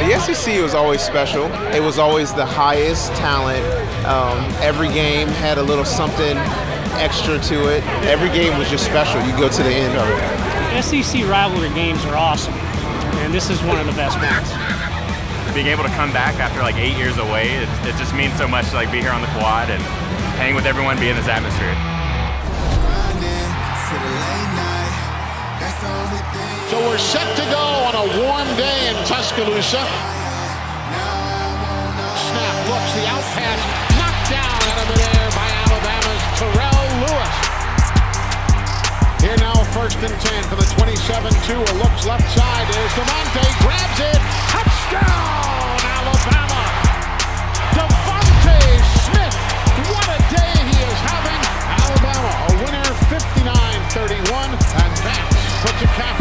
The SEC was always special. It was always the highest talent. Um, every game had a little something extra to it. Every game was just special. You go to the end of it. SEC rivalry games are awesome, and this is one of the best ones. Being able to come back after like eight years away, it, it just means so much to like be here on the quad and hang with everyone, be in this atmosphere. So we're set to go on a warm day in Tuscaloosa. Snap looks the out pass knocked down out of midair by Alabama's Terrell Lewis. Here now, first and 10 for the 27-2. A looks left side is DeVonta grabs it. Touchdown, Alabama. DeVonta Smith, what a day he is having. Alabama, a winner 59-31, and that puts a cap